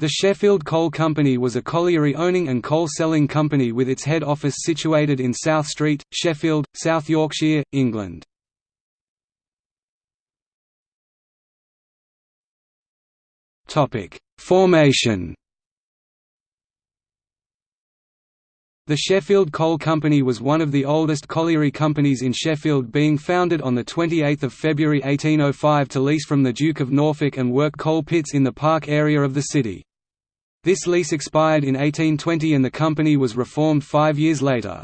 The Sheffield Coal Company was a colliery-owning and coal-selling company with its head office situated in South Street, Sheffield, South Yorkshire, England. Formation The Sheffield Coal Company was one of the oldest colliery companies in Sheffield being founded on 28 February 1805 to lease from the Duke of Norfolk and work coal pits in the park area of the city. This lease expired in 1820 and the company was reformed five years later.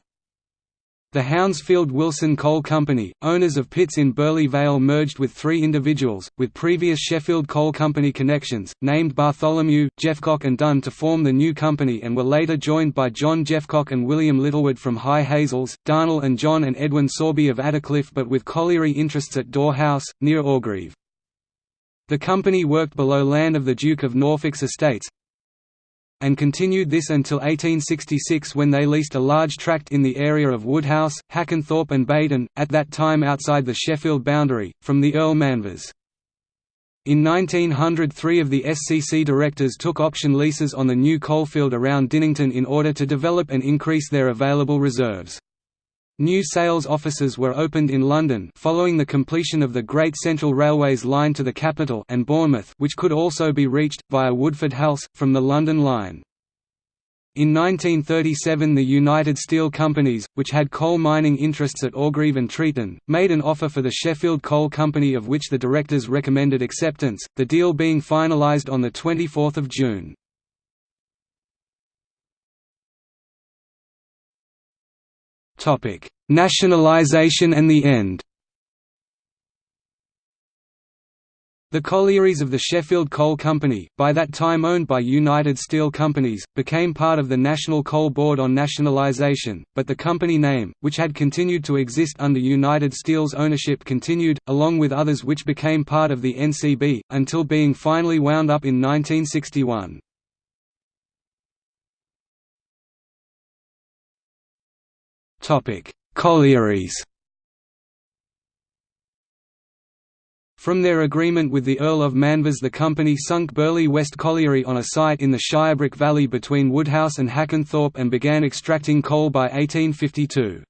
The Hounsfield Wilson Coal Company, owners of pits in Birley Vale merged with three individuals, with previous Sheffield Coal Company connections, named Bartholomew, Jeffcock and Dunn to form the new company and were later joined by John Jeffcock and William Littlewood from High Hazels, Darnall and John and Edwin Sorby of Attercliffe but with colliery interests at Daw House, near Orgreave. The company worked below land of the Duke of Norfolk's estates, and continued this until 1866 when they leased a large tract in the area of Woodhouse, Hackenthorpe and Beighton, at that time outside the Sheffield boundary, from the Earl Manvers. In 1900 three of the SCC directors took option leases on the new coalfield around Dinnington in order to develop and increase their available reserves. New sales offices were opened in London following the completion of the Great Central Railway's line to the capital and Bournemouth which could also be reached, via Woodford Halse, from the London line. In 1937 the United Steel Companies, which had coal mining interests at Orgreave and Treeton, made an offer for the Sheffield Coal Company of which the directors recommended acceptance, the deal being finalised on 24 June. Nationalisation and the end The collieries of the Sheffield Coal Company, by that time owned by United Steel Companies, became part of the National Coal Board on nationalisation, but the company name, which had continued to exist under United Steel's ownership continued, along with others which became part of the NCB, until being finally wound up in 1961. Collieries From their agreement with the Earl of Manvers the company sunk Birley West Colliery on a site in the Shirebrook Valley between Woodhouse and Hackenthorpe and began extracting coal by 1852.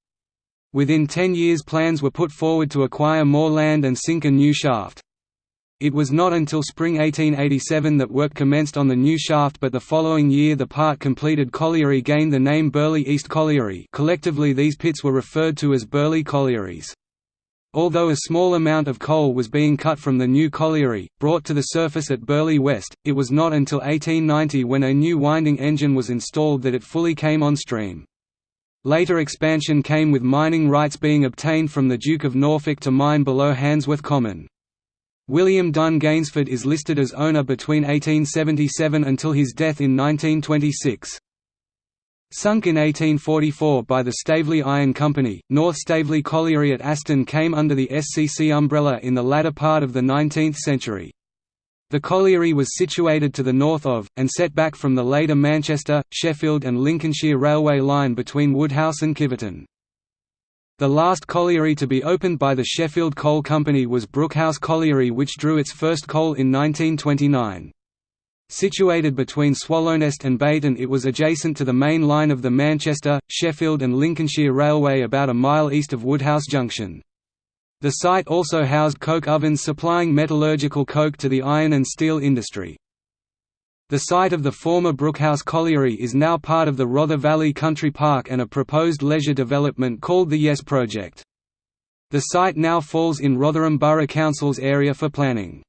Within ten years plans were put forward to acquire more land and sink a new shaft. It was not until spring 1887 that work commenced on the new shaft but the following year the part completed colliery gained the name Birley East Colliery collectively these pits were referred to as Birley Collieries. Although a small amount of coal was being cut from the new colliery, brought to the surface at Birley West, it was not until 1890 when a new winding engine was installed that it fully came on stream. Later expansion came with mining rights being obtained from the Duke of Norfolk to mine below Handsworth Common. William Dunn Gainsford is listed as owner between 1877 until his death in 1926. Sunk in 1844 by the Staveley Iron Company, North Staveley Colliery at Aston came under the SCC umbrella in the latter part of the 19th century. The colliery was situated to the north of, and set back from the later Manchester, Sheffield and Lincolnshire Railway line between Woodhouse and Kiveton. The last colliery to be opened by the Sheffield Coal Company was Brookhouse Colliery which drew its first coal in 1929. Situated between Swallownest and Beighton it was adjacent to the main line of the Manchester, Sheffield and Lincolnshire Railway about a mile east of Woodhouse Junction. The site also housed coke ovens supplying metallurgical coke to the iron and steel industry. The site of the former Brookhouse Colliery is now part of the Rother Valley Country Park and a proposed leisure development called the Yes Project. The site now falls in Rotherham Borough Council's area for planning.